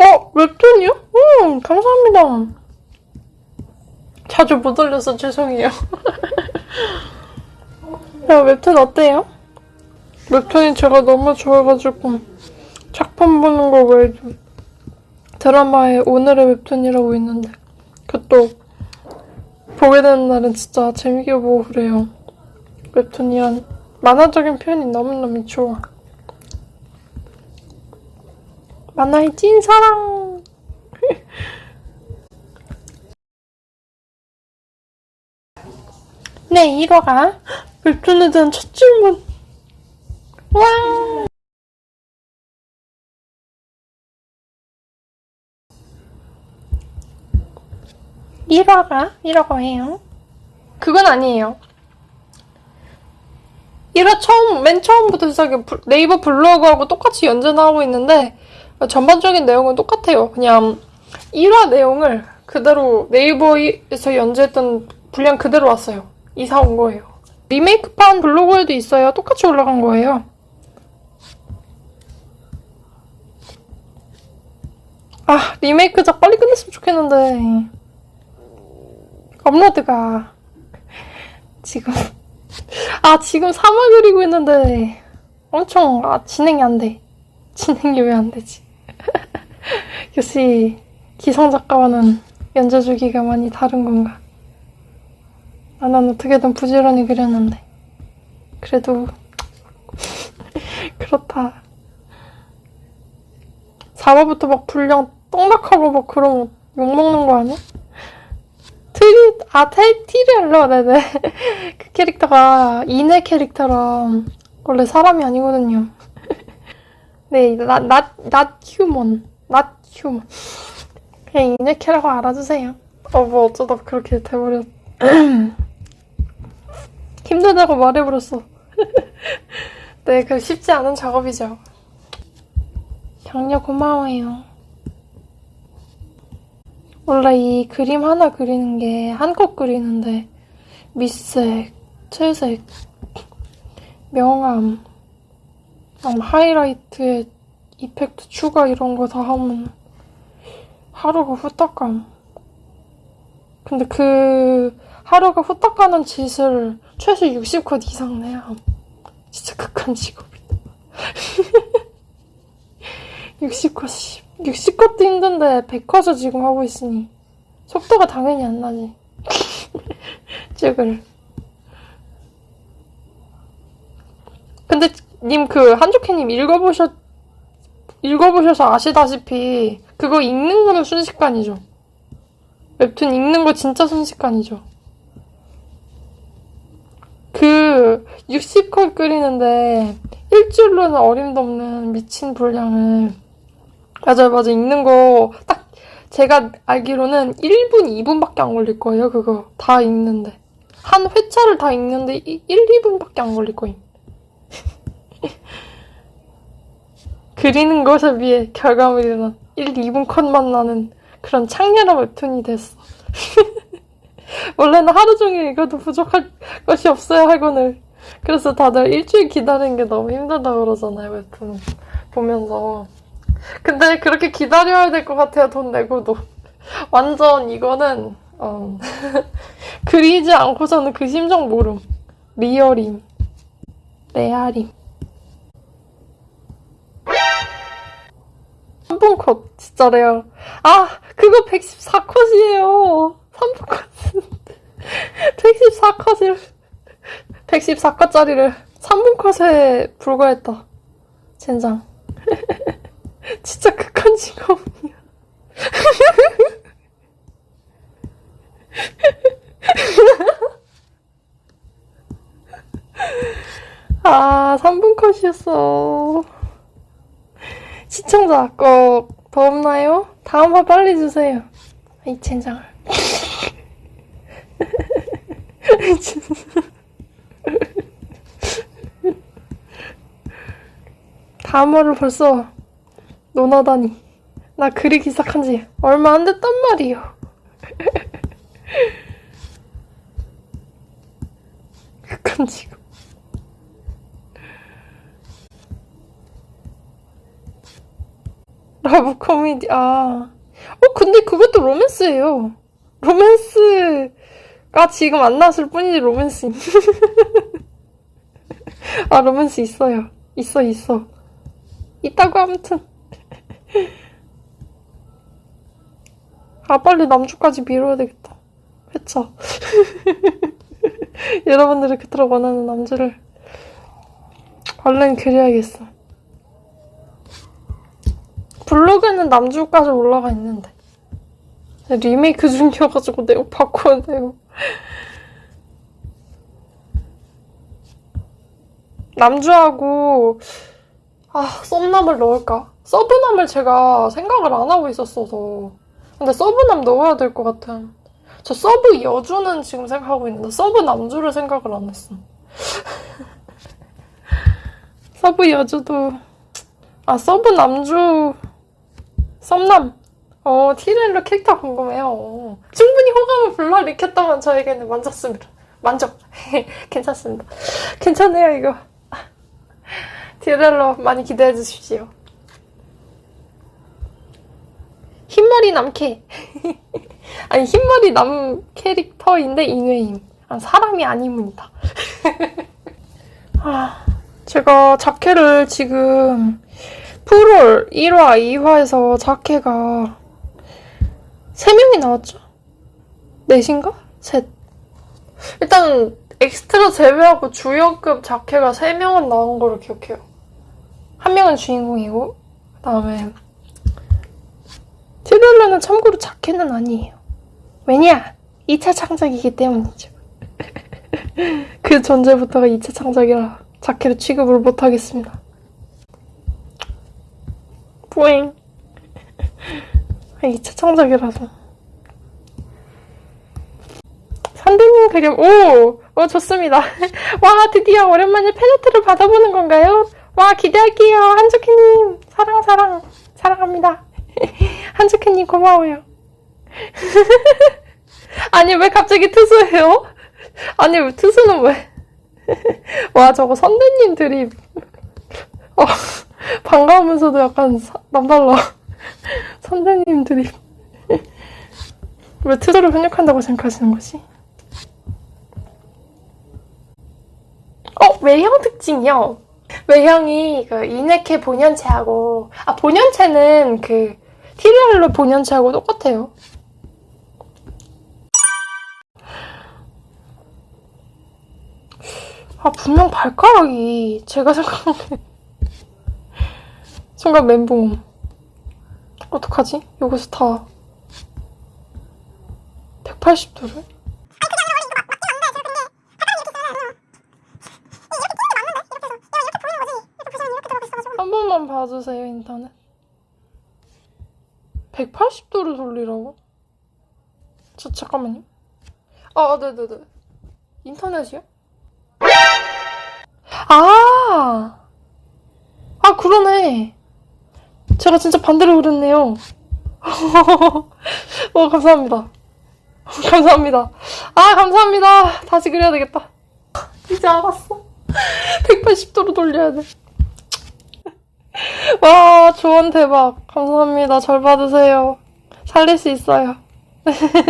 어? 웹툰이요? 음, 감사합니다. 자주 못 올려서 죄송해요. 야, 웹툰 어때요? 웹툰이 제가 너무 좋아가지고 작품 보는 거 외에도 드라마에 오늘의 웹툰이라고 있는데 그것도 보게 되는 날은 진짜 재밌게 보고 그래요. 웹툰이란 만화적인 표현이 너무너무 좋아. 만화의 찐사랑! 네, 1화가 웹툰에 대한 첫 질문. 와! 일화가 1화가예요. 그건 아니에요. 1화 처음, 맨 처음부터 시작해 부- 네이버 블로그하고 똑같이 연재하고 있는데 전반적인 내용은 똑같아요. 그냥 1화 내용을 그대로 네이버에서 연재했던 분량 그대로 왔어요. 이사 온 거예요. 리메이크판 블로그에도 있어요. 똑같이 올라간 거예요. 아, 리메이크작 빨리 끝냈으면 좋겠는데. 업로드가 지금 아 지금 3화 그리고 있는데 엄청 아 진행이 안 돼. 진행이 왜 안 되지? 역시 기성 작가와는 연재 주기가 많이 다른 건가? 아, 난 어떻게든 부지런히 그렸는데 그래도 그렇다. 4화부터 막 분량 떡락하고 막 그러면 욕먹는 거 아니야? 트리, 아, 테, 티리얼러, 네네. 그 캐릭터가 인의 캐릭터라 원래 사람이 아니거든요. 네, 나, 나, not human. not human. 그냥 인의 캐라고 알아주세요. 어, 뭐 어쩌다 그렇게 돼버렸. 힘들다고 말해버렸어. 네, 그 쉽지 않은 작업이죠. 격려 고마워요. 원래 이 그림 하나 그리는 게 한껏 그리는데 밑색, 채색, 명암, 음, 하이라이트에 이펙트 추가 이런 거 다 하면 하루가 후딱 감. 근데 그 하루가 후딱 가는 짓을 최소 60컷 이상 내야 함. 진짜 극한 직업이다. 60컷이 60컷도 힘든데 100컷을 지금 하고 있으니 속도가 당연히 안 나지. 찍을. 근데 님 그 한조캐님 읽어보셨 읽어보셔서 아시다시피 그거 읽는 거는 순식간이죠. 웹툰 읽는 거 진짜 순식간이죠. 그 60컷 끓이는데 일주일로는 어림도 없는 미친 분량을 맞아요, 맞아요. 읽는 거, 딱, 제가 알기로는 1분, 2분밖에 안 걸릴 거예요, 그거. 다 읽는데. 한 회차를 다 읽는데 1, 2분밖에 안 걸릴 거임. 그리는 것에 비해 결과물이란 1, 2분 컷만 나는 그런 창렬한 웹툰이 됐어. 원래는 하루 종일 읽어도 부족할 것이 없어요, 학원을. 그래서 다들 일주일 기다리는 게 너무 힘들다고 그러잖아요, 웹툰 보면서. 근데 그렇게 기다려야 될 것 같아요, 돈 내고도. 완전 이거는, 어, 그리지 않고서는 그 심정 모름. Real임. 레알임. 3분 컷, 진짜 레알. 아, 그거 114컷이에요. 3분 컷은. 114컷을, 114컷짜리를 3분 컷에 불과했다. 젠장. 진짜 극한 직업이야. 아, 3분 컷이었어. 시청자, 거더 없나요? 다음 화 빨리 주세요. 이 젠장을. 다음 화를 벌써 논하다니. 나 그리기 시작한 지 얼마 안 됐단 말이요. 극한 직업. love 코미디, 아. 어, 근데 그것도 로맨스예요. 로맨스가 지금 안 나왔을 뿐이지, 로맨스. 아, 로맨스 있어요. 있어, 있어. 있다고, 아무튼. 아, 빨리 남주까지 미뤄야 되겠다. 회차. 여러분들이 그토록 원하는 남주를 얼른 그려야겠어. 블로그는 남주까지 올라가 있는데. 리메이크 중이어가지고 내용 바꿔야 돼요. 남주하고, 아, 썸남을 넣을까? 서브남을 제가 생각을 안 하고 있었어서. 근데 서브남 넣어야 될 것 같아. 저 서브 여주는 지금 생각하고 있는데, 서브 남주를 생각을 안 했어. 서브 여주도, 아, 서브 남주, 썸남. 어, 티렐로 캐릭터 궁금해요. 충분히 호감을 불러일으켰다면 저에게는 만족합니다. 만족. 괜찮습니다. 괜찮아요, 이거. 티렐로 많이 기대해 주십시오. 흰머리 남캐. 아니, 흰머리 남 캐릭터인데 인웨임. 아, 사람이 아니문이다. 아, 제가 자켓을 지금 프롤 1화, 2화에서 자켓가 3명이 나왔죠? 넷인가? 셋. 일단 엑스트라 제외하고 주연급 자켓가 3명은 나온 거를 기억해요. 한 명은 주인공이고 그 다음에 트릴러는 참고로 자켓은 아니에요. 왜냐? 2차 창작이기 때문이죠. 그 전제부터가 2차 창작이라 자켓을 취급을 못하겠습니다. 뿌잉. 2차 창작이라서. 선배님 그림, 오! 오, 좋습니다. 와, 드디어 오랜만에 팬아트를 받아보는 건가요? 와, 기대할게요. 한주키님, 사랑, 사랑, 사랑합니다. 한주키님, 고마워요. 아니, 왜 갑자기 투수해요? 아니, 왜 투수는 왜? 와, 저거 선배님 드립. 어, 반가우면서도 약간 사- 남달라. 드립. 왜 투수를 편육한다고 생각하시는 거지? 어, 외형 특징이요. 외형이 그 이네케 본연체하고 아 본연체는 그 티리얼로 본연체하고 똑같아요. 아 분명 발가락이 제가 생각하는 순간 멘붕. 어떡하지? 여기서 다 180도를? 한 번만 봐주세요, 인터넷. 180도를 돌리라고? 저, 잠깐만요. 아, 네네네. 인터넷이요? 아! 아, 그러네. 제가 진짜 반대로 그랬네요. 어, 감사합니다. 감사합니다. 아, 감사합니다. 다시 그려야 되겠다. 이제 알았어. 180도로 돌려야 돼. 와, 조언 대박. 감사합니다. 절 받으세요. 살릴 수 있어요.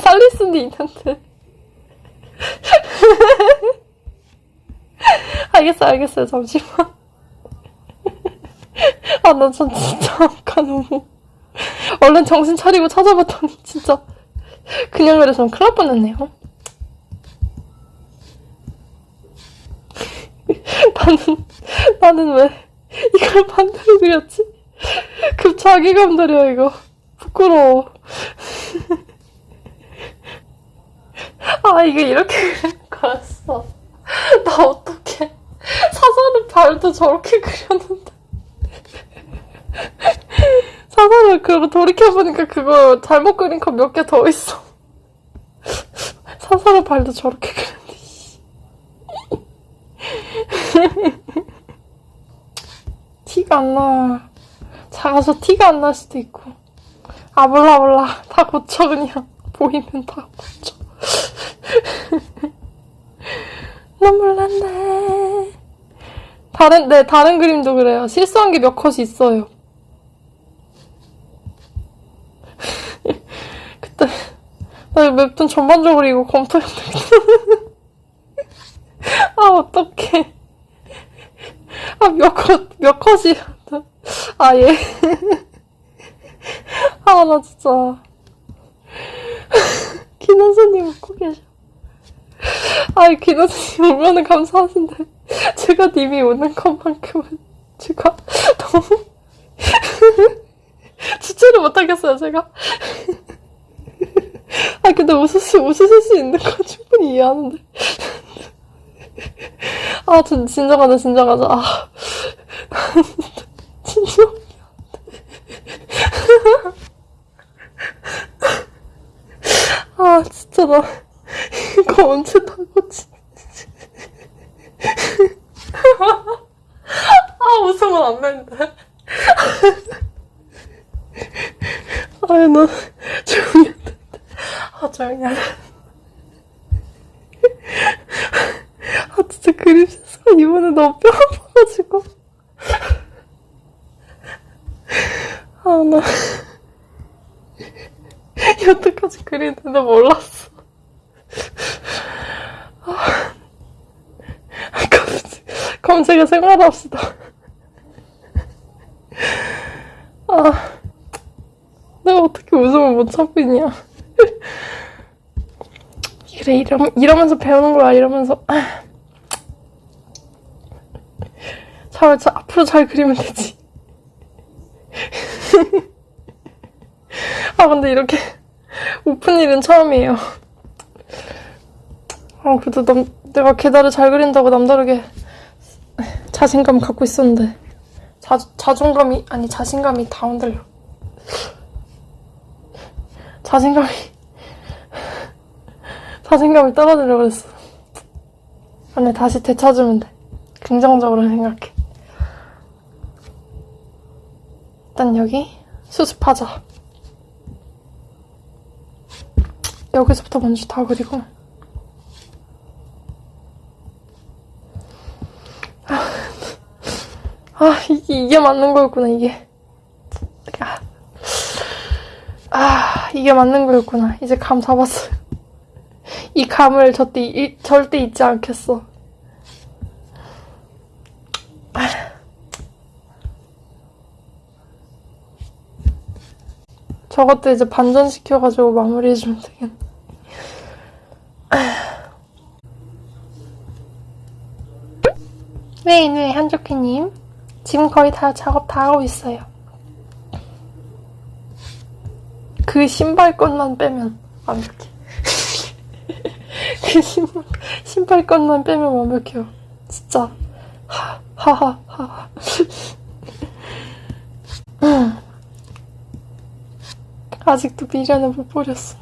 살릴 수는 있는데. 알겠어요, 알겠어요. 잠시만. 아, 나 전 진짜 아까 너무. 얼른 정신 차리고 찾아봤더니 진짜. 그냥 그래서 큰일 날 뻔했네요. 나는, 나는 왜 이걸 반대로 그렸지? 급 자괴감 들여, 이거. 부끄러워. 아, 이게 이렇게 그리는 거였어. 나 어떡해. 사선은 발도 저렇게 그렸는데. 사선을 그거 돌이켜보니까 그거 잘못 그린 거 몇 개 더 있어. 사선의 발도 저렇게 씨. 티가 안 나. 작아서 티가 안 날 수도 있고. 아, 몰라, 몰라. 다 고쳐, 그냥. 보이면 다 고쳐. 눈물 난다. 다른, 네, 다른 그림도 그래요. 실수한 게 몇 컷이 있어요. 네. 나 웹툰 전반적으로 이거 되겠다. 아, 어떡해. 아, 몇 컷, 몇 컷이. 아, 예. 아, 나 진짜. 김원수님 웃고 계셔. 아이, 김원수님 오면은 감사하신데. 제가 님이 오는 것만큼은 제가 너무. 주체를 못하겠어요, 제가. 아, 근데 수, 웃으실 수 있는 건 충분히 이해하는데. 아, 진, 진정하자, 진정하자. 아. 진정. 아, 진짜 나, 이거 언제 다 고치. 아, 웃으면 안 되는데. 너, 조용히 해. 아. 아, 진짜 그림 센스가 이번에 너무 뼈 아파가지고. 아, 나. 여태까지 그리는데 몰랐어. 아, 검색, 검색에 생활합시다. 아, 내가 어떻게 웃음을 못 참고 있냐. 그래, 이러, 이러면서 배우는 거야, 이러면서. 잘, 잘, 앞으로 잘 그리면 되지. 아, 근데 이렇게 오픈 일은 처음이에요. 아, 그래도 남, 내가 계단을 잘 그린다고 남다르게 자신감 갖고 있었는데. 자, 자존감이, 아니, 자신감이 다운들려. 자신감이, 자신감이 떨어지려 그랬어. 아니, 다시 되찾으면 돼. 긍정적으로 생각해. 일단 여기 수습하자. 여기서부터 먼저 다 그리고. 아, 이게, 이게 맞는 거였구나, 이게. 아, 아, 이게 맞는 거였구나. 이제 감 잡았어요. 이 감을 절대, 이- 절대 잊지 않겠어. 저것도 이제 반전시켜가지고 마무리해주면 되겠네. 네, 네, 한조키님. 지금 거의 다 작업 다 하고 있어요. 그 신발끈만 빼면 완벽해. 그 신발, 신발끈만 빼면 완벽해요. 진짜. 하, 하하, 하하. 아직도 미련을 못 버렸어.